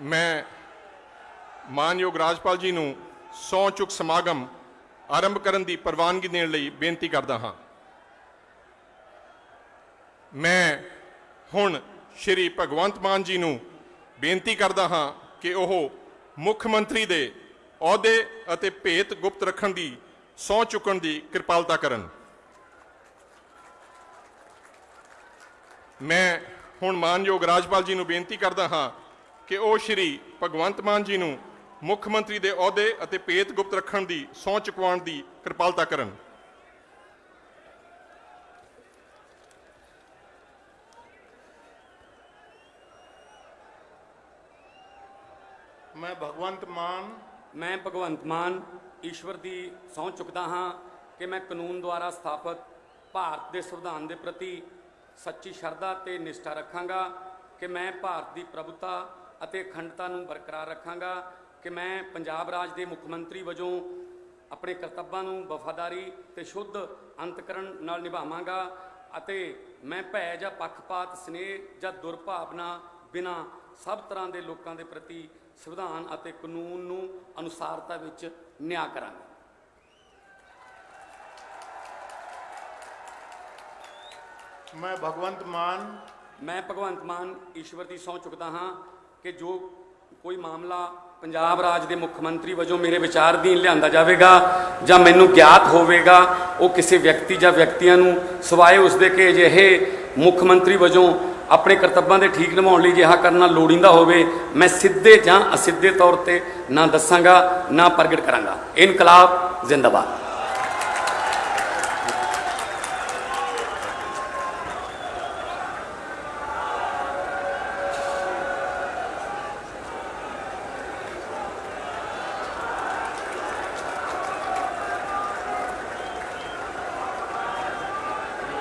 ਮੈਂ ਮਾਨਯੋਗ ਰਾਜਪਾਲ ਜੀ ਨੂੰ ਸਹੁੰ ਚੁੱਕ ਸਮਾਗਮ ਆਰੰਭ ਕਰਨ ਦੀ ਪ੍ਰਵਾਨਗੀ ਦੇਣ ਲਈ ਬੇਨਤੀ ਕਰਦਾ ਹਾਂ। ਮੈਂ ਹੁਣ ਸ਼੍ਰੀ ਭਗਵੰਤ ਮਾਨ ਜੀ ਨੂੰ ਬੇਨਤੀ ਕਰਦਾ ਹਾਂ ਕਿ ਉਹ ਮੁੱਖ ਮੰਤਰੀ ਦੇ ਅਹੁਦੇ ਅਤੇ ਭੇਤ ਗੁਪਤ ਰੱਖਣ ਦੀ ਸਹੁੰ ਚੁੱਕਣ ਦੀ ਕਿਰਪਾਲਤਾ ਕਰਨ। ਮੈਂ ਹੁਣ ਮਾਨਯੋਗ ਰਾਜਪਾਲ ਜੀ ਨੂੰ ਬੇਨਤੀ ਕਰਦਾ ਹਾਂ ਕਿ ਉਹ ਸ਼੍ਰੀ ਭਗਵੰਤ ਮਾਨ ਜੀ ਨੂੰ ਮੁੱਖ ਮੰਤਰੀ ਦੇ ਅਹੁਦੇ ਅਤੇ ਭੇਤ ਗੁਪਤ ਰੱਖਣ ਦੀ ਸਹੁੰ ਚੁਕਵਾਉਣ ਦੀ ਕਿਰਪਾਲਤਾ ਕਰਨ। ਮੈਂ ਭਗਵੰਤ ਮਾਨ ਮੈਂ ਭਗਵੰਤ ਮਾਨ ਈਸ਼ਵਰ ਦੀ ਸਹੁੰ ਚੁੱਕਦਾ ਹਾਂ ਕਿ ਮੈਂ ਕਾਨੂੰਨ ਦੁਆਰਾ ਸਥਾਪਿਤ ਭਾਰਤ ਦੇ ਸੰਵਿਧਾਨ ਦੇ ਪ੍ਰਤੀ ਸੱਚੀ ਸ਼ਰਧਾ ਤੇ ਨਿਸ਼ਠਾ ਰੱਖਾਂਗਾ ਕਿ ਮੈਂ ਭਾਰਤ ਦੀ ਪ੍ਰਭੂਤਾ ਅਤੇ ਅਖੰਡਤਾ ਨੂੰ ਬਰਕਰਾਰ ਰੱਖਾਂਗਾ ਕਿ ਮੈਂ ਪੰਜਾਬ ਰਾਜ ਦੇ ਮੁੱਖ ਮੰਤਰੀ ਵਜੋਂ ਆਪਣੇ ਕਰਤੱਵਾਂ ਨੂੰ ਵਫਾਦਾਰੀ ਤੇ ਸ਼ੁੱਧ ਅੰਤਕਰਨ ਨਾਲ ਨਿਭਾਵਾਂਗਾ ਅਤੇ ਮੈਂ ਭੈ ਜਾਂ ਪੱਖਪਾਤ ਸਨੇਹ ਜਾਂ ਦੁਰਭਾਵਨਾ ਬਿਨਾ ਸਭ ਤਰ੍ਹਾਂ ਦੇ ਲੋਕਾਂ ਦੇ ਪ੍ਰਤੀ ਸੰਵਿਧਾਨ ਅਤੇ ਕਾਨੂੰਨ ਨੂੰ ਅਨੁਸਾਰਤਾ ਵਿੱਚ ਨਿਆਂ ਕਰਾਂਗਾ। ਮੈਂ ਭਗਵੰਤ ਮਾਨ ਮੈਂ ਭਗਵੰਤ ਮਾਨ ਈਸ਼ਵਰ ਦੀ ਸਹੁੰ ਚੁੱਕਦਾ ਹਾਂ। ਕਿ ਜੋ ਕੋਈ ਮਾਮਲਾ ਪੰਜਾਬ ਰਾਜ ਦੇ ਮੁੱਖ ਮੰਤਰੀ ਵਜੋਂ ਮੇਰੇ ਵਿਚਾਰ ਅਧੀਨ ਲਿਆਂਦਾ ਜਾਵੇਗਾ ਜਾਂ ਮੈਨੂੰ ਗਿਆਤ ਹੋਵੇਗਾ, ਉਹ ਕਿਸੇ ਵਿਅਕਤੀ ਜਾਂ ਵਿਅਕਤੀਆਂ ਨੂੰ ਸਿਵਾਏ ਉਸਦੇ ਕਿ ਅਜਿਹੇ ਮੁੱਖ ਮੰਤਰੀ ਵਜੋਂ ਆਪਣੇ ਕਰਤੱਵਾਂ ਦੇ ਠੀਕ ਨਿਭਾਉਣ ਲਈ ਜਿਹਾ ਕਰਨਾ ਲੋੜੀਂਦਾ ਹੋਵੇ, ਮੈਂ ਸਿੱਧੇ ਜਾਂ ਅਸਿੱਧੇ ਤੌਰ ਤੇ ਨਾ ਦੱਸਾਂਗਾ, ਨਾ ਪ੍ਰਗਟ ਕਰਾਂਗਾ। ਇਨਕਲਾਬ ਜ਼ਿੰਦਾਬਾਦ।